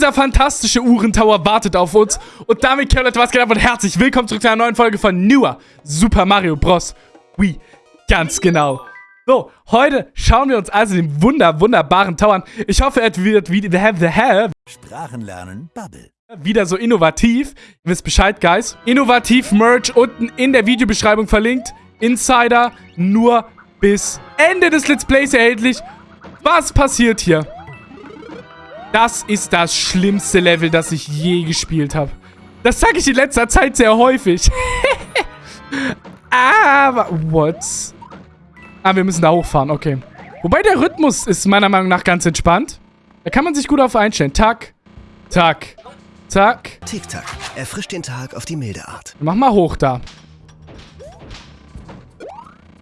Dieser fantastische Uhrentower wartet auf uns. Und damit, Leute, was geht ab und herzlich willkommen zurück zu einer neuen Folge von Newer Super Mario Bros. Wii. Ganz genau. So, heute schauen wir uns also den wunder, wunderbaren Tower an. Ich hoffe, er wird wieder... Sprachenlernen Bubble. Wieder so innovativ. Ihr wisst Bescheid, Guys. Innovativ Merch unten in der Videobeschreibung verlinkt. Insider nur bis Ende des Let's Plays erhältlich. Was passiert hier? Das ist das schlimmste Level, das ich je gespielt habe. Das sage ich in letzter Zeit sehr häufig. Aber, what? Ah, wir müssen da hochfahren, okay. Wobei der Rhythmus ist meiner Meinung nach ganz entspannt. Da kann man sich gut auf einstellen. Tack, tack, tack. Tick-Tack. Erfrischt den Tag auf die milde Art. Mach mal hoch da.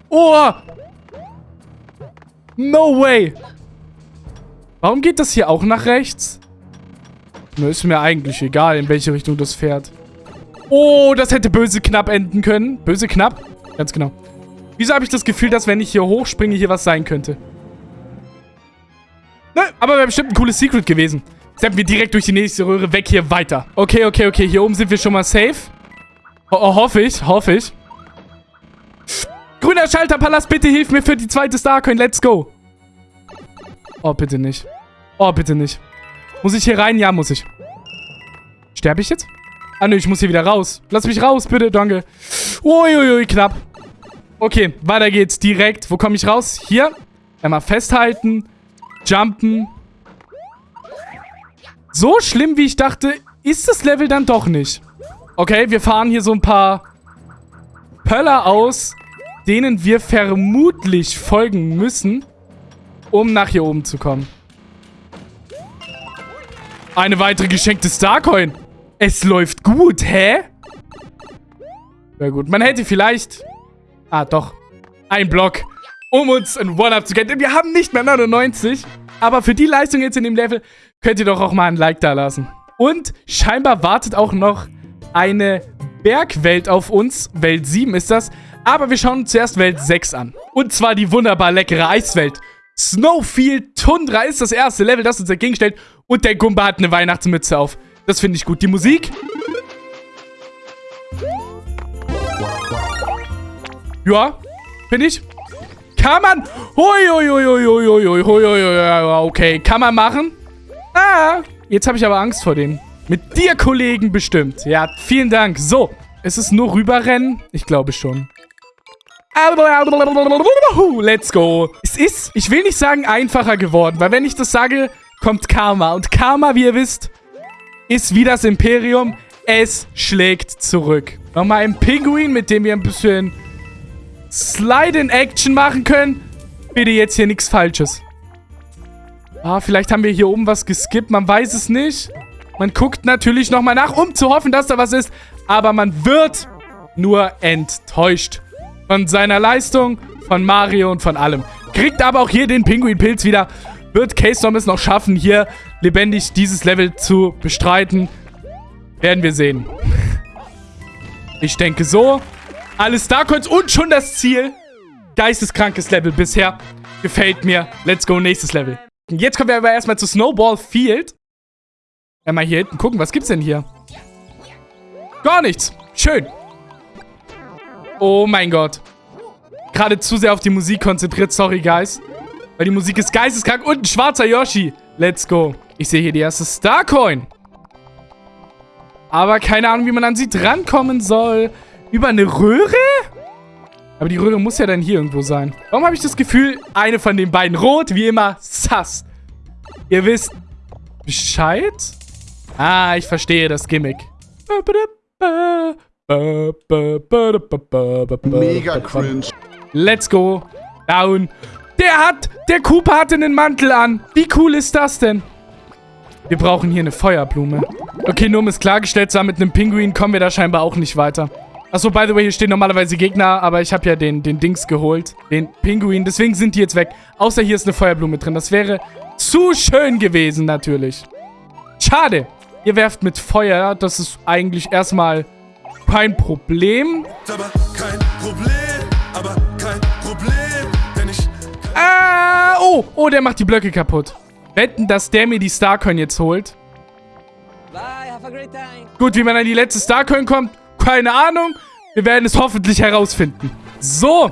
Oh! No way! Warum geht das hier auch nach rechts? Nur ist mir eigentlich egal, in welche Richtung das fährt. Oh, das hätte böse knapp enden können. Böse knapp? Ganz genau. Wieso habe ich das Gefühl, dass wenn ich hier hochspringe, hier was sein könnte? Ne, aber wäre bestimmt ein cooles Secret gewesen. Steppen wir direkt durch die nächste Röhre weg hier weiter. Okay, okay, okay. Hier oben sind wir schon mal safe. Ho oh, hoffe ich, hoffe ich. Grüner Schalterpalast, bitte hilf mir für die zweite Starcoin. Let's go. Oh, bitte nicht. Oh, bitte nicht. Muss ich hier rein? Ja, muss ich. Sterbe ich jetzt? Ah, nö, ich muss hier wieder raus. Lass mich raus, bitte, danke. Uiuiui, knapp. Okay, weiter geht's. Direkt. Wo komme ich raus? Hier. Einmal festhalten. Jumpen. So schlimm, wie ich dachte, ist das Level dann doch nicht. Okay, wir fahren hier so ein paar Pöller aus, denen wir vermutlich folgen müssen um nach hier oben zu kommen. Eine weitere geschenkte Starcoin. Es läuft gut, hä? Ja gut, man hätte vielleicht... Ah, doch. Ein Block, um uns ein One-Up zu gewinnen. Wir haben nicht mehr 99. Aber für die Leistung jetzt in dem Level könnt ihr doch auch mal ein Like da lassen. Und scheinbar wartet auch noch eine Bergwelt auf uns. Welt 7 ist das. Aber wir schauen uns zuerst Welt 6 an. Und zwar die wunderbar leckere Eiswelt. Snowfield Tundra ist das erste Level, das uns entgegenstellt. Und der Gumba hat eine Weihnachtsmütze auf. Das finde ich gut. Die Musik. Ja, finde ich. Kann man. Okay, kann man machen. Ah, jetzt habe ich aber Angst vor dem. Mit dir, Kollegen, bestimmt. Ja, vielen Dank. So, ist es nur rüberrennen? Ich glaube schon. Let's go. Es ist, ich will nicht sagen einfacher geworden, weil wenn ich das sage, kommt Karma. Und Karma, wie ihr wisst, ist wie das Imperium. Es schlägt zurück. Nochmal ein Pinguin, mit dem wir ein bisschen Slide-in-Action machen können. Bitte jetzt hier nichts Falsches. Ah, vielleicht haben wir hier oben was geskippt. Man weiß es nicht. Man guckt natürlich nochmal nach, um zu hoffen, dass da was ist. Aber man wird nur enttäuscht von seiner Leistung, von Mario und von allem. Kriegt aber auch hier den Pinguin-Pilz wieder. Wird K-Storm es noch schaffen, hier lebendig dieses Level zu bestreiten? Werden wir sehen. Ich denke so. Alle Starcoins und schon das Ziel. Geisteskrankes Level bisher. Gefällt mir. Let's go, nächstes Level. Jetzt kommen wir aber erstmal zu Snowball Field. Einmal hier hinten gucken, was gibt's denn hier? Gar nichts. Schön. Oh mein Gott. Gerade zu sehr auf die Musik konzentriert. Sorry, guys. Weil die Musik ist geisteskrank. Und ein schwarzer Yoshi. Let's go. Ich sehe hier die erste Starcoin. Aber keine Ahnung, wie man an sie drankommen soll. Über eine Röhre? Aber die Röhre muss ja dann hier irgendwo sein. Warum habe ich das Gefühl, eine von den beiden rot, wie immer, sass. Ihr wisst Bescheid? Ah, ich verstehe das Gimmick. Mega cringe. Let's go. Down. Der hat, der Cooper hatte einen Mantel an. Wie cool ist das denn? Wir brauchen hier eine Feuerblume. Okay, nur um es klargestellt zu haben, mit einem Pinguin kommen wir da scheinbar auch nicht weiter. Achso, by the way, hier stehen normalerweise Gegner, aber ich habe ja den, den Dings geholt. Den Pinguin, deswegen sind die jetzt weg. Außer hier ist eine Feuerblume drin. Das wäre zu schön gewesen, natürlich. Schade. Ihr werft mit Feuer. Das ist eigentlich erstmal kein Problem. Aber kein Problem, aber kein Problem, denn ich... Ah, oh, oh, der macht die Blöcke kaputt. Wetten, dass der mir die Starcoin jetzt holt. Gut, wie man an die letzte Starcoin kommt, keine Ahnung. Wir werden es hoffentlich herausfinden. So,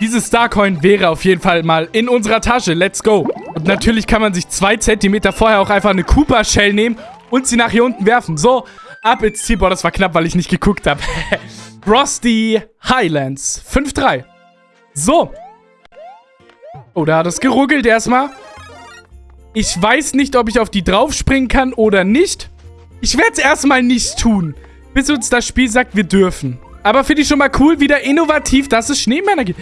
diese Starcoin wäre auf jeden Fall mal in unserer Tasche. Let's go. Und natürlich kann man sich zwei Zentimeter vorher auch einfach eine Cooper Shell nehmen und sie nach hier unten werfen. So, ab ins Ziel. Boah, das war knapp, weil ich nicht geguckt habe. Frosty Highlands. 5-3. So. Oh, da hat es geruckelt erstmal. Ich weiß nicht, ob ich auf die draufspringen kann oder nicht. Ich werde es erstmal nicht tun, bis uns das Spiel sagt, wir dürfen. Aber finde ich schon mal cool, wieder innovativ, dass es Schneemänner gibt.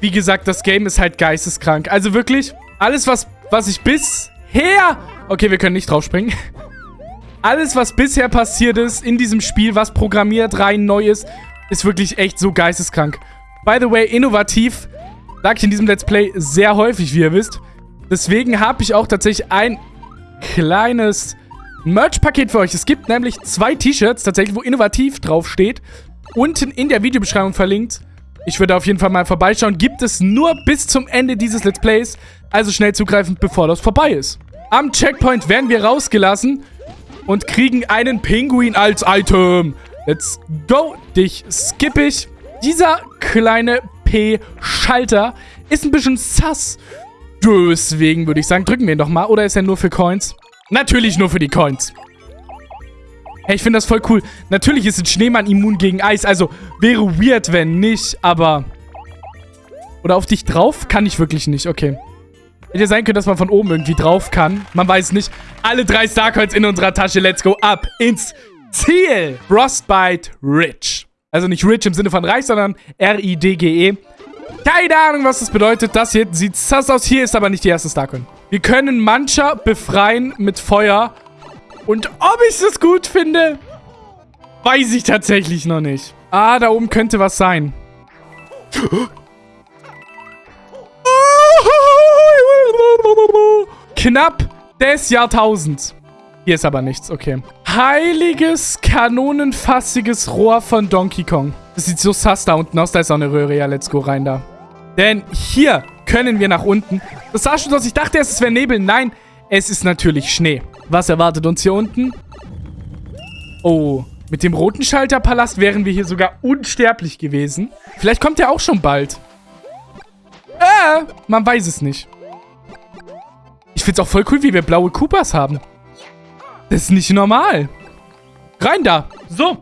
Wie gesagt, das Game ist halt geisteskrank. Also wirklich, alles, was, was ich bisher... Okay, wir können nicht draufspringen. Alles, was bisher passiert ist in diesem Spiel, was programmiert, rein neu ist, ist wirklich echt so geisteskrank. By the way, innovativ, sage ich in diesem Let's Play sehr häufig, wie ihr wisst. Deswegen habe ich auch tatsächlich ein kleines Merch-Paket für euch. Es gibt nämlich zwei T-Shirts, tatsächlich, wo innovativ draufsteht. Unten in der Videobeschreibung verlinkt. Ich würde auf jeden Fall mal vorbeischauen. Gibt es nur bis zum Ende dieses Let's Plays. Also schnell zugreifen, bevor das vorbei ist. Am Checkpoint werden wir rausgelassen und kriegen einen Pinguin als Item. Let's go. Dich skippe ich. Dieser kleine P-Schalter ist ein bisschen sass. Deswegen würde ich sagen, drücken wir ihn doch mal. Oder ist er nur für Coins? Natürlich nur für die Coins. Hey, ich finde das voll cool. Natürlich ist ein Schneemann immun gegen Eis. Also, wäre weird, wenn nicht, aber... Oder auf dich drauf? Kann ich wirklich nicht. Okay. Hätte sein können, dass man von oben irgendwie drauf kann. Man weiß nicht. Alle drei Starcoins in unserer Tasche. Let's go ab ins Ziel. Frostbite Rich. Also nicht Rich im Sinne von reich, sondern R-I-D-G-E. Keine Ahnung, was das bedeutet. Das hier sieht sass aus. Hier ist aber nicht die erste Starcoin. Wir können Mancha befreien mit Feuer. Und ob ich das gut finde, weiß ich tatsächlich noch nicht. Ah, da oben könnte was sein. Knapp des Jahrtausends. Hier ist aber nichts, okay. Heiliges, kanonenfassiges Rohr von Donkey Kong. Das sieht so sass da unten aus. Da ist auch eine Röhre. Ja, let's go rein da. Denn hier können wir nach unten. Das sah schon aus. Ich dachte erst, es wäre Nebel. Nein, es ist natürlich Schnee. Was erwartet uns hier unten? Oh, mit dem roten Schalterpalast wären wir hier sogar unsterblich gewesen. Vielleicht kommt er auch schon bald. Äh, man weiß es nicht. Ich finde es auch voll cool, wie wir blaue Koopas haben. Das ist nicht normal. Rein da. So.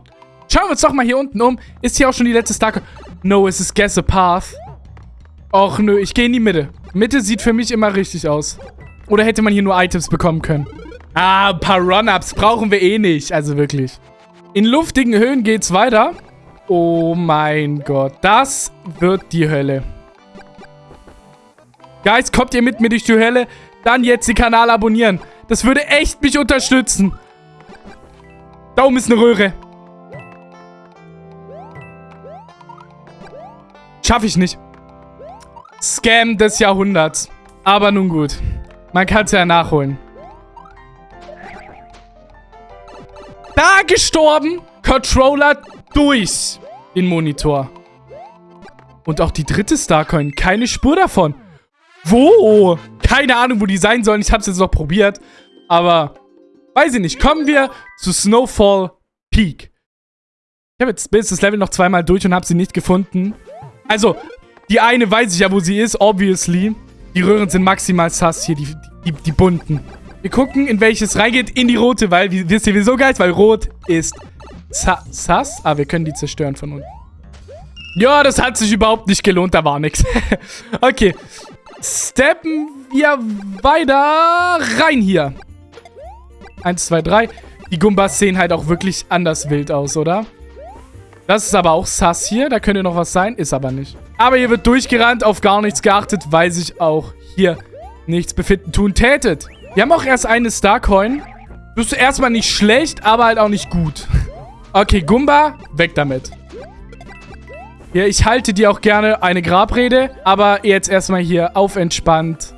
Schauen wir uns doch mal hier unten um. Ist hier auch schon die letzte Starke? No, es ist Guess a Path. Och nö, ich gehe in die Mitte. Mitte sieht für mich immer richtig aus. Oder hätte man hier nur Items bekommen können? Ah, ein paar Run-Ups brauchen wir eh nicht. Also wirklich. In luftigen Höhen geht's weiter. Oh mein Gott. Das wird die Hölle. Guys, kommt ihr mit mir durch die Hölle? Dann jetzt den Kanal abonnieren. Das würde echt mich unterstützen. Da oben ist eine Röhre. Schaffe ich nicht. Scam des Jahrhunderts. Aber nun gut. Man kann es ja nachholen. Da gestorben. Controller durch den Monitor. Und auch die dritte Starcoin. Keine Spur davon. Wo? Keine Ahnung, wo die sein sollen. Ich habe es jetzt noch probiert. Aber, weiß ich nicht. Kommen wir zu Snowfall Peak. Ich habe jetzt bis das Level noch zweimal durch und habe sie nicht gefunden. Also, die eine weiß ich ja, wo sie ist, obviously. Die Röhren sind maximal sass hier, die, die, die bunten. Wir gucken, in welches reingeht. In die rote, weil, wisst ihr, wieso geil? Weil rot ist sass. Ah, wir können die zerstören von unten. Ja, das hat sich überhaupt nicht gelohnt. Da war nichts. okay steppen wir weiter rein hier. Eins, zwei, drei. Die Gumbas sehen halt auch wirklich anders wild aus, oder? Das ist aber auch sass hier. Da könnte noch was sein. Ist aber nicht. Aber hier wird durchgerannt, auf gar nichts geachtet, weil sich auch hier nichts befinden tun tätet. Wir haben auch erst eine Starcoin. Das ist erstmal nicht schlecht, aber halt auch nicht gut. Okay, Gumba, weg damit. Ja, ich halte dir auch gerne eine Grabrede, aber jetzt erstmal hier auf entspannt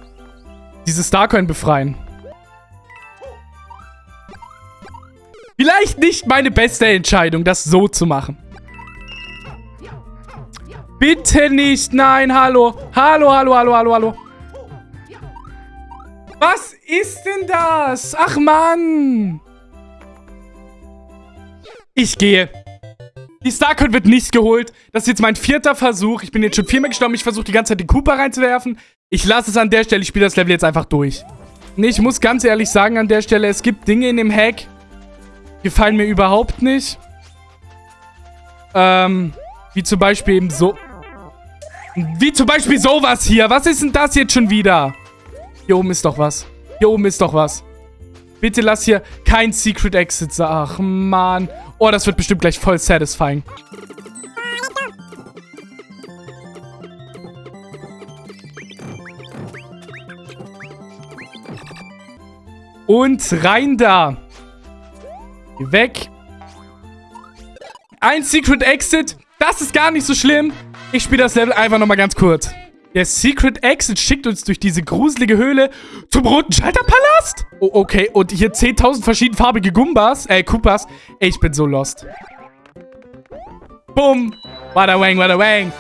diese Starcoin befreien. Vielleicht nicht meine beste Entscheidung, das so zu machen. Bitte nicht. Nein, hallo. Hallo, hallo, hallo, hallo, hallo. Was ist denn das? Ach, Mann. Ich gehe. Die Starcoin wird nicht geholt. Das ist jetzt mein vierter Versuch. Ich bin jetzt schon viermal gestorben. Ich versuche die ganze Zeit den Cooper reinzuwerfen. Ich lasse es an der Stelle. Ich spiele das Level jetzt einfach durch. Nee, ich muss ganz ehrlich sagen an der Stelle, es gibt Dinge in dem Hack, die gefallen mir überhaupt nicht. Ähm, wie zum Beispiel eben so... Wie zum Beispiel sowas hier. Was ist denn das jetzt schon wieder? Hier oben ist doch was. Hier oben ist doch was. Bitte lass hier kein Secret Exit. Ach, Mann. Oh, das wird bestimmt gleich voll satisfying. Und rein da. Weg. Ein Secret Exit. Das ist gar nicht so schlimm. Ich spiele das Level einfach nochmal ganz kurz. Der Secret Exit schickt uns durch diese gruselige Höhle zum roten Schalterpalast. Oh, okay. Und hier 10.000 verschiedenfarbige Gumbas. Äh, Koopas. Ey, ich bin so lost. Bumm. Wada wang, wada wang.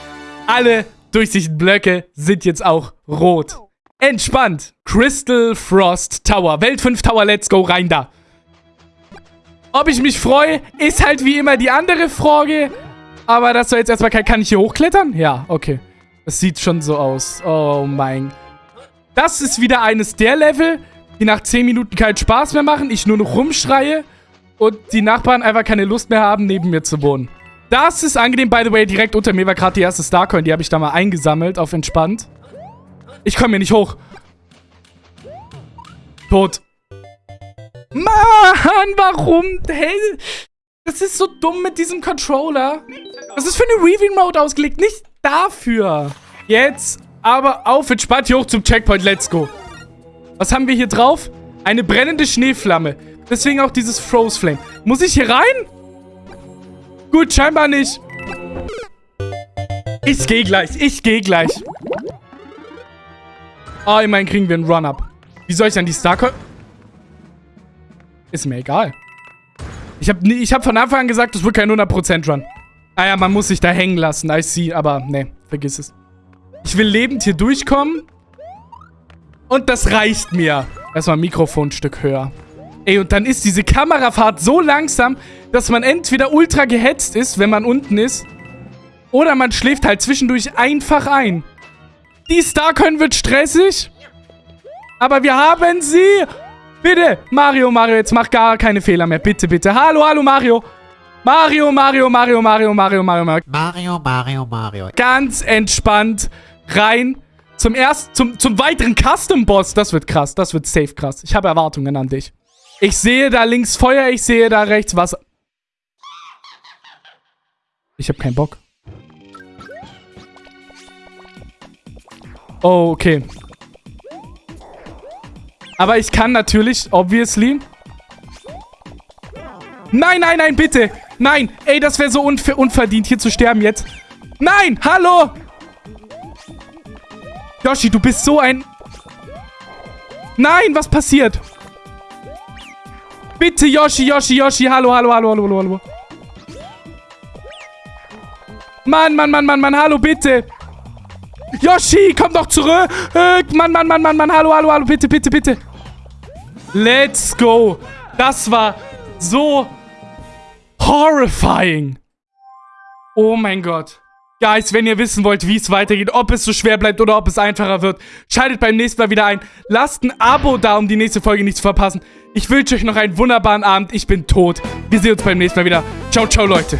Alle durchsichtigen Blöcke sind jetzt auch rot. Entspannt. Crystal Frost Tower. Welt 5 Tower, let's go, rein da. Ob ich mich freue, ist halt wie immer die andere Frage. Aber das soll jetzt erstmal kein... Kann ich hier hochklettern? Ja, okay. Das sieht schon so aus. Oh mein... Das ist wieder eines der Level, die nach 10 Minuten keinen Spaß mehr machen, ich nur noch rumschreie und die Nachbarn einfach keine Lust mehr haben, neben mir zu wohnen. Das ist angenehm, by the way. Direkt unter mir war gerade die erste Starcoin. Die habe ich da mal eingesammelt auf entspannt. Ich komme hier nicht hoch. Tot. Mann, warum? Hä? Das ist so dumm mit diesem Controller. Das ist für eine Weaving-Mode ausgelegt, nicht dafür. Jetzt aber auf entspannt hier hoch zum Checkpoint. Let's go. Was haben wir hier drauf? Eine brennende Schneeflamme. Deswegen auch dieses Froze Flame. Muss ich hier rein? Gut, scheinbar nicht. Ich gehe gleich. Ich gehe gleich. Oh, immerhin kriegen wir einen Run-Up. Wie soll ich dann die Starcoin... Ist mir egal. Ich habe ich hab von Anfang an gesagt, das wird kein 100% Run. Ah ja, man muss sich da hängen lassen. I see. Aber nee, vergiss es. Ich will lebend hier durchkommen. Und das reicht mir. Erstmal ein Mikrofonstück höher. Ey, und dann ist diese Kamerafahrt so langsam, dass man entweder ultra gehetzt ist, wenn man unten ist, oder man schläft halt zwischendurch einfach ein. Die Starcoin wird stressig. Aber wir haben sie. Bitte, Mario, Mario, jetzt mach gar keine Fehler mehr. Bitte, bitte. Hallo, hallo, Mario. Mario, Mario, Mario, Mario, Mario, Mario, Mario. Mario, Mario, Mario. Ganz entspannt rein zum ersten, zum, zum weiteren Custom-Boss. Das wird krass. Das wird safe krass. Ich habe Erwartungen an dich. Ich sehe da links Feuer, ich sehe da rechts Wasser. Ich habe keinen Bock. Oh, okay. Aber ich kann natürlich, obviously... Nein, nein, nein, bitte. Nein. Ey, das wäre so unver unverdient, hier zu sterben jetzt. Nein, hallo. Yoshi, du bist so ein... Nein, was passiert? Bitte, Yoshi, Yoshi, Yoshi. Hallo, hallo, hallo, hallo, hallo, hallo. Mann, Mann, Mann, Mann, Mann, hallo, bitte. Yoshi, komm doch zurück. Mann, Mann, Mann, Mann, Mann, hallo, hallo, hallo, bitte, bitte, bitte. Let's go. Das war so horrifying. Oh mein Gott. Guys, wenn ihr wissen wollt, wie es weitergeht, ob es so schwer bleibt oder ob es einfacher wird, schaltet beim nächsten Mal wieder ein. Lasst ein Abo da, um die nächste Folge nicht zu verpassen. Ich wünsche euch noch einen wunderbaren Abend. Ich bin tot. Wir sehen uns beim nächsten Mal wieder. Ciao, ciao, Leute.